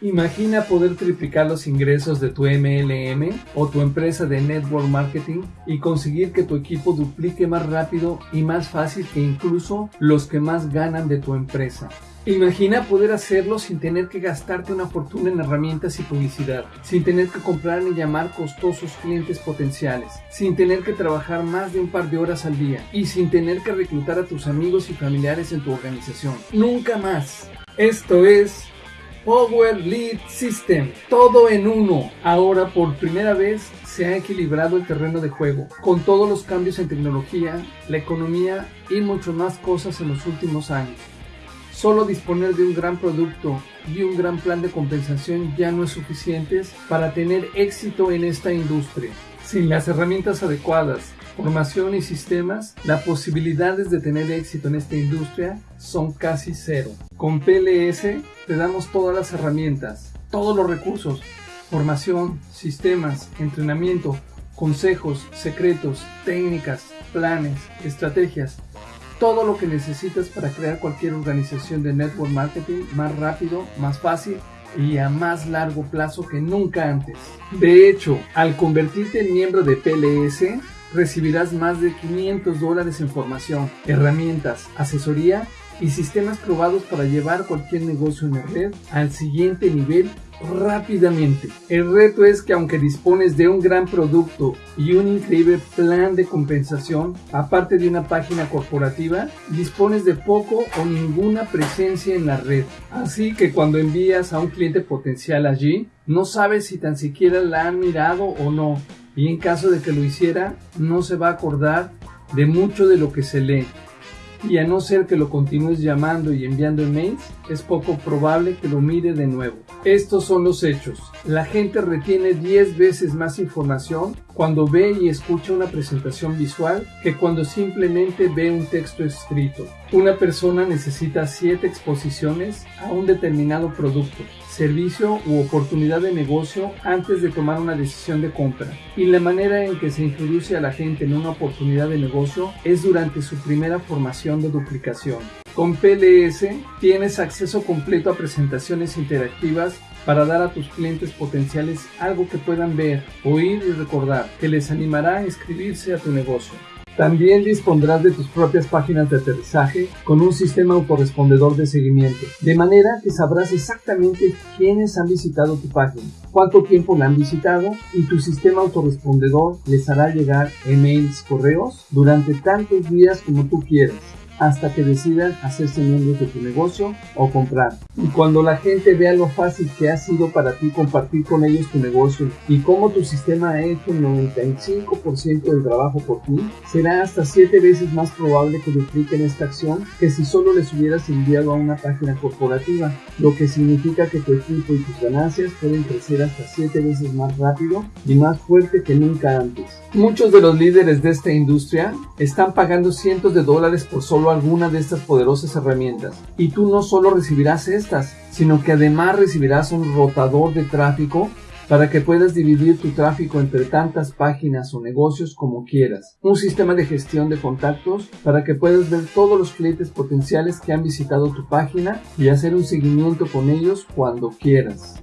Imagina poder triplicar los ingresos de tu MLM o tu empresa de network marketing y conseguir que tu equipo duplique más rápido y más fácil que incluso los que más ganan de tu empresa. Imagina poder hacerlo sin tener que gastarte una fortuna en herramientas y publicidad, sin tener que comprar ni llamar costosos clientes potenciales, sin tener que trabajar más de un par de horas al día y sin tener que reclutar a tus amigos y familiares en tu organización. Nunca más. Esto es Power Lead System, todo en uno. Ahora por primera vez se ha equilibrado el terreno de juego, con todos los cambios en tecnología, la economía y muchas más cosas en los últimos años. Solo disponer de un gran producto y un gran plan de compensación ya no es suficiente para tener éxito en esta industria. Sin las herramientas adecuadas, formación y sistemas, las posibilidades de tener éxito en esta industria son casi cero. Con PLS te damos todas las herramientas, todos los recursos, formación, sistemas, entrenamiento, consejos, secretos, técnicas, planes, estrategias, todo lo que necesitas para crear cualquier organización de network marketing más rápido, más fácil y a más largo plazo que nunca antes. De hecho, al convertirte en miembro de PLS, recibirás más de 500 dólares en formación, herramientas, asesoría y sistemas probados para llevar cualquier negocio en la red al siguiente nivel rápidamente. El reto es que aunque dispones de un gran producto y un increíble plan de compensación, aparte de una página corporativa, dispones de poco o ninguna presencia en la red. Así que cuando envías a un cliente potencial allí, no sabes si tan siquiera la han mirado o no. Y en caso de que lo hiciera, no se va a acordar de mucho de lo que se lee y a no ser que lo continúes llamando y enviando emails, es poco probable que lo mire de nuevo. Estos son los hechos. La gente retiene 10 veces más información cuando ve y escucha una presentación visual que cuando simplemente ve un texto escrito. Una persona necesita 7 exposiciones a un determinado producto, servicio u oportunidad de negocio antes de tomar una decisión de compra. Y la manera en que se introduce a la gente en una oportunidad de negocio es durante su primera formación de duplicación. Con PLS tienes acceso completo a presentaciones interactivas para dar a tus clientes potenciales algo que puedan ver, oír y recordar, que les animará a inscribirse a tu negocio. También dispondrás de tus propias páginas de aterrizaje con un sistema autorrespondedor de seguimiento, de manera que sabrás exactamente quiénes han visitado tu página, cuánto tiempo la han visitado y tu sistema autorrespondedor les hará llegar emails, correos durante tantos días como tú quieras hasta que decidan hacerse miembros de tu negocio o comprar. Y cuando la gente vea lo fácil que ha sido para ti compartir con ellos tu negocio y cómo tu sistema ha hecho el 95% del trabajo por ti, será hasta 7 veces más probable que dupliquen esta acción que si solo les hubieras enviado a una página corporativa, lo que significa que tu equipo y tus ganancias pueden crecer hasta 7 veces más rápido y más fuerte que nunca antes. Muchos de los líderes de esta industria están pagando cientos de dólares por solo alguna de estas poderosas herramientas. Y tú no solo recibirás estas, sino que además recibirás un rotador de tráfico para que puedas dividir tu tráfico entre tantas páginas o negocios como quieras. Un sistema de gestión de contactos para que puedas ver todos los clientes potenciales que han visitado tu página y hacer un seguimiento con ellos cuando quieras